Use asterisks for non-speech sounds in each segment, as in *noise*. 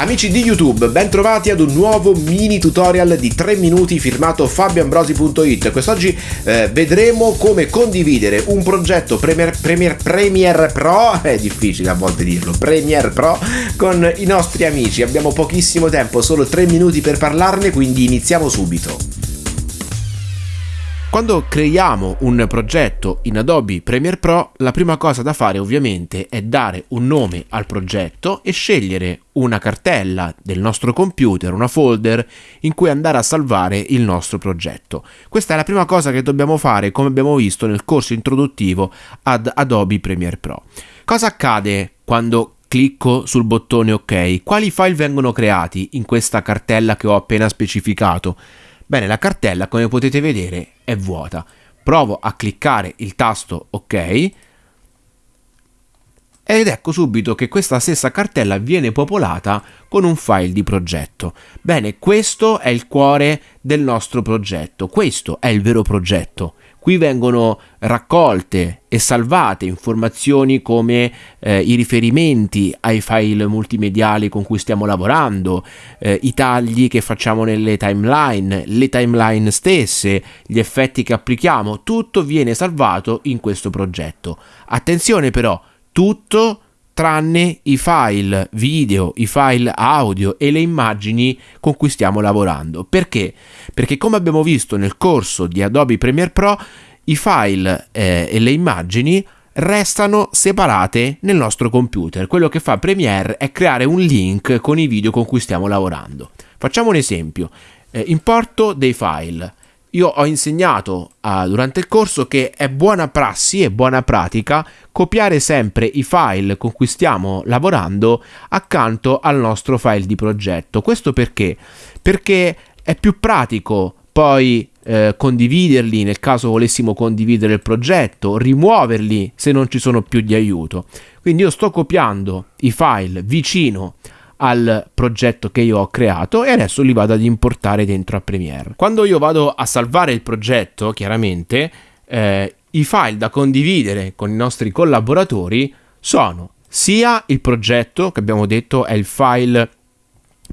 Amici di YouTube, ben trovati ad un nuovo mini tutorial di 3 minuti firmato fabioambrosi.it. Quest'oggi eh, vedremo come condividere un progetto Premiere, Premiere, Premiere Pro, *laughs* è difficile a volte dirlo, Premiere Pro, con i nostri amici. Abbiamo pochissimo tempo, solo 3 minuti per parlarne, quindi iniziamo subito. Quando creiamo un progetto in Adobe Premiere Pro, la prima cosa da fare ovviamente è dare un nome al progetto e scegliere una cartella del nostro computer, una folder in cui andare a salvare il nostro progetto. Questa è la prima cosa che dobbiamo fare come abbiamo visto nel corso introduttivo ad Adobe Premiere Pro. Cosa accade quando clicco sul bottone ok? Quali file vengono creati in questa cartella che ho appena specificato? Bene, la cartella come potete vedere è vuota. Provo a cliccare il tasto ok ed ecco subito che questa stessa cartella viene popolata con un file di progetto. Bene, questo è il cuore del nostro progetto, questo è il vero progetto. Qui vengono raccolte e salvate informazioni come eh, i riferimenti ai file multimediali con cui stiamo lavorando, eh, i tagli che facciamo nelle timeline, le timeline stesse, gli effetti che applichiamo, tutto viene salvato in questo progetto. Attenzione però, tutto tranne i file video, i file audio e le immagini con cui stiamo lavorando. Perché? Perché come abbiamo visto nel corso di Adobe Premiere Pro, i file eh, e le immagini restano separate nel nostro computer. Quello che fa Premiere è creare un link con i video con cui stiamo lavorando. Facciamo un esempio. Eh, importo dei file. Io ho insegnato uh, durante il corso che è buona prassi e buona pratica copiare sempre i file con cui stiamo lavorando accanto al nostro file di progetto. Questo perché? Perché è più pratico poi eh, condividerli nel caso volessimo condividere il progetto, rimuoverli se non ci sono più di aiuto. Quindi io sto copiando i file vicino al progetto che io ho creato e adesso li vado ad importare dentro a Premiere. Quando io vado a salvare il progetto, chiaramente, eh, i file da condividere con i nostri collaboratori sono sia il progetto, che abbiamo detto è il file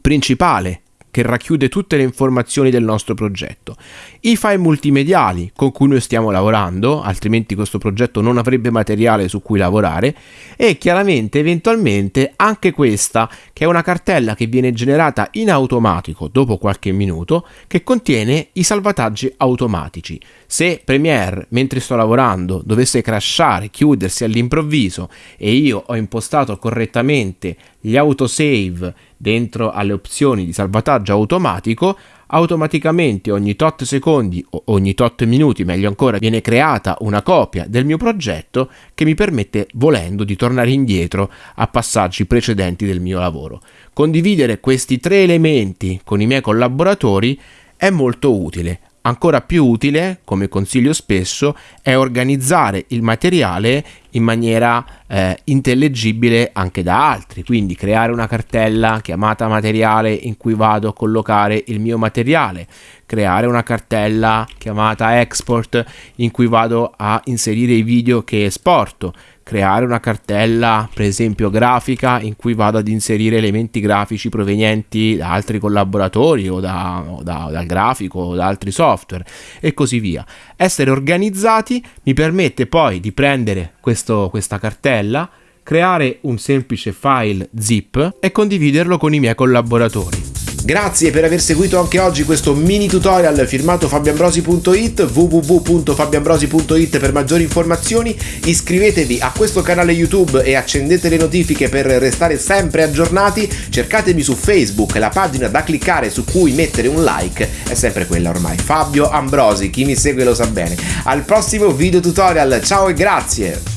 principale che racchiude tutte le informazioni del nostro progetto, i file multimediali con cui noi stiamo lavorando, altrimenti questo progetto non avrebbe materiale su cui lavorare, e chiaramente eventualmente anche questa, che è una cartella che viene generata in automatico dopo qualche minuto, che contiene i salvataggi automatici. Se Premiere, mentre sto lavorando, dovesse crashare, chiudersi all'improvviso e io ho impostato correttamente gli autosave dentro alle opzioni di salvataggio automatico, automaticamente ogni tot secondi o ogni tot minuti, meglio ancora, viene creata una copia del mio progetto che mi permette, volendo, di tornare indietro a passaggi precedenti del mio lavoro. Condividere questi tre elementi con i miei collaboratori è molto utile, Ancora più utile, come consiglio spesso, è organizzare il materiale in maniera eh, intellegibile anche da altri, quindi creare una cartella chiamata materiale in cui vado a collocare il mio materiale, creare una cartella chiamata export in cui vado a inserire i video che esporto, creare una cartella per esempio grafica in cui vado ad inserire elementi grafici provenienti da altri collaboratori o, da, o da, dal grafico o da altri software e così via. Essere organizzati mi permette poi di prendere questo, questa cartella, creare un semplice file zip e condividerlo con i miei collaboratori. Grazie per aver seguito anche oggi questo mini tutorial firmato fabioambrosi.it www.fabioambrosi.it per maggiori informazioni. Iscrivetevi a questo canale YouTube e accendete le notifiche per restare sempre aggiornati. Cercatemi su Facebook la pagina da cliccare su cui mettere un like è sempre quella ormai. Fabio Ambrosi chi mi segue lo sa bene. Al prossimo video tutorial ciao e grazie